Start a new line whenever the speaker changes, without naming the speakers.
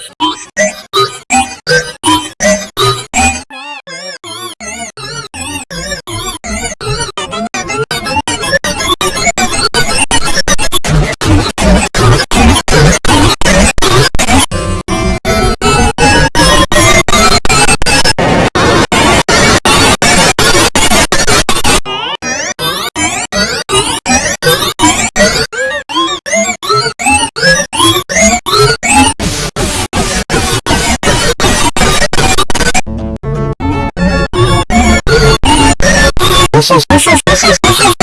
Yes. 不是不是不是是。